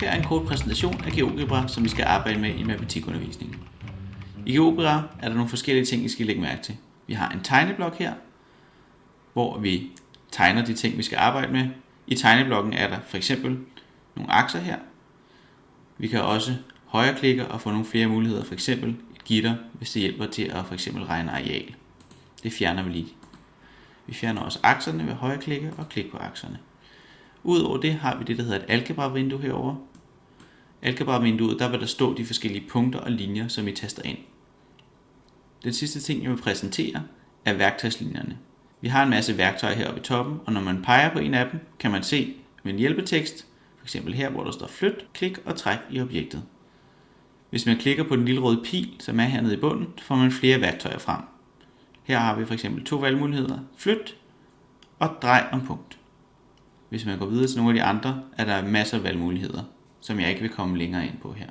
Her er en kort præsentation af GeoGebra, som vi skal arbejde med i matematikundervisningen. I GeoGebra er der nogle forskellige ting, I skal lægge mærke til. Vi har en tegneblok her, hvor vi tegner de ting, vi skal arbejde med. I tegneblokken er der for eksempel nogle akser her. Vi kan også højreklikke og få nogle flere muligheder, for eksempel et gitter, hvis det hjælper til at for eksempel regne areal. Det fjerner vi lige. Vi fjerner også akserne ved højreklikke og klik på akserne. Udover det har vi det, der hedder et algebra-vindue herovre. Algebra-vinduet, der vil der stå de forskellige punkter og linjer, som I taster ind. Den sidste ting, jeg vil præsentere, er værktøjslinjerne. Vi har en masse værktøjer heroppe i toppen, og når man peger på en af dem, kan man se med en hjælpetekst, f.eks. her, hvor der står flyt, klik og træk i objektet. Hvis man klikker på den lille røde pil, som er hernede i bunden, får man flere værktøjer frem. Her har vi for eksempel to valgmuligheder, flyt og drej om punkt. Hvis man går videre til nogle af de andre, er der masser af valgmuligheder, som jeg ikke vil komme længere ind på her.